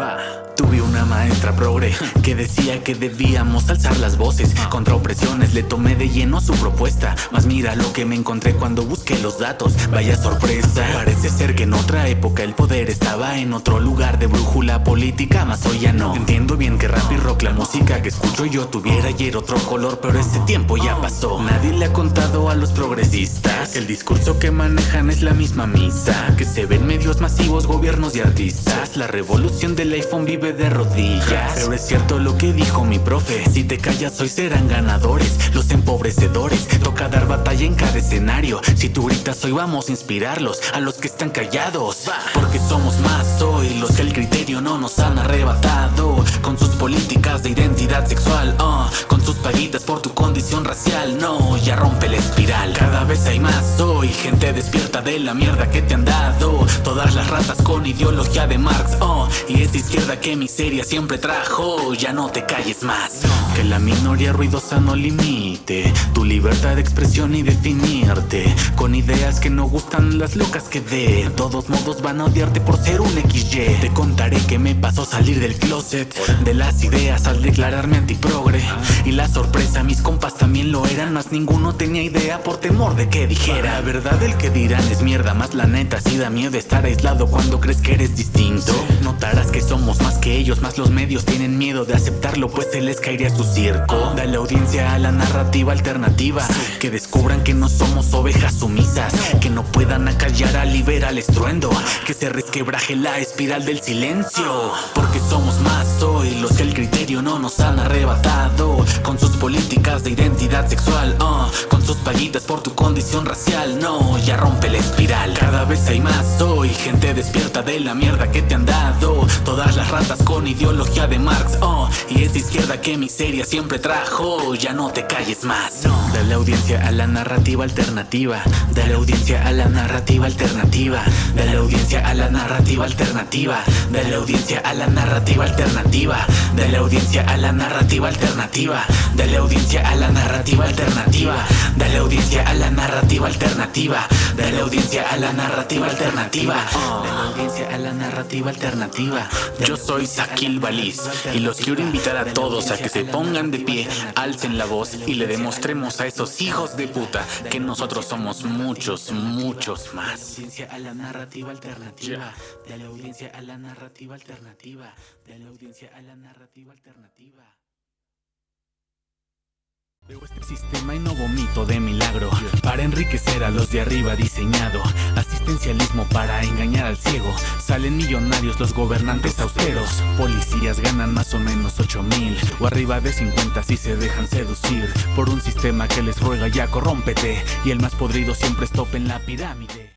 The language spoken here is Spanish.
ばど maestra progre que decía que debíamos alzar las voces. Contra opresiones le tomé de lleno su propuesta. Mas mira lo que me encontré cuando busqué los datos. Vaya sorpresa Parece ser que en otra época el poder estaba en otro lugar de brújula política Mas hoy ya no. Entiendo bien que rap y rock la música que escucho yo tuviera ayer otro color Pero ese tiempo ya pasó. Nadie le ha contado a los progresistas. El discurso que manejan es la misma misa Que se ven medios masivos, gobiernos y artistas. La revolución del iPhone vive de rodillas Pero es cierto lo que dijo mi profe. Si te callas hoy serán ganadores Los empobrecedores. Toca dar batalla en cada escenario. Si tú gritas hoy vamos a inspirarlos A los que están callados. Porque somos más hoy Los que el criterio no nos han arrebatado. Con sus políticas de identidad sexual uh, Paguitas por tu condición racial. No, ya rompe la espiral. Cada vez hay más hoy Gente despierta de la mierda que te han dado. Todas las ratas con ideología de Marx oh, Y esta izquierda que miseria siempre trajo. Ya no te calles más. Que la minoría ruidosa no limite Tu libertad de expresión y definirte. Con ideas que no gustan las locas que de todos modos van a odiarte por ser un XY Te contaré que me pasó salir del closet. De las ideas al declararme antiprogre. Y la sorpresa, mis compas también lo eran Más ninguno tenía idea por temor de que dijera La verdad el que dirán es mierda Más la neta si da miedo estar aislado cuando crees que eres distinto. Notarás que somos más que ellos Más los medios tienen miedo de aceptarlo Pues se les caería su circo. Dale audiencia a la narrativa alternativa Que descubran que no somos ovejas sumisas Que no puedan acallar al liberal estruendo Que se resquebraje la espiral del silencio Porque somos más hoy Los que el criterio no nos han arrebatado Con sus políticas de identidad sexual uh, Con sus paguitas por tu condición racial No, ya rompe la espiral. Cada vez hay más hoy Gente despierta de la mierda que te han dado. Todas las ratas con ideología de Marx oh, Y esa izquierda que miseria siempre trajo. Ya no te calles más Dale audiencia a la narrativa alternativa Dale audiencia a la narrativa alternativa Dale audiencia a la narrativa alternativa Dale audiencia a la narrativa alternativa Dale audiencia a la narrativa alternativa Dale audiencia a la narrativa alternativa. Dale audiencia a la narrativa alternativa. Dale audiencia a la narrativa alternativa. Dale audiencia a la narrativa alternativa. Yo soy Sakil Baliz Y los quiero invitar a todos a que se pongan de pie Alcen la voz y le demostremos a esos hijos de puta Que nosotros somos muchos, muchos más. audiencia a la narrativa alternativa. Dale audiencia a la narrativa alternativa. Dale audiencia a la narrativa alternativa Veo este sistema y no vomito de milagro. Para enriquecer a los de arriba diseñado. Asistencialismo para engañar al ciego. Salen millonarios los gobernantes austeros. Policías ganan más o menos 8 mil. O arriba de 50 si se dejan seducir. Por un sistema que les ruega ya corrómpete. Y el más podrido siempre es top en la pirámide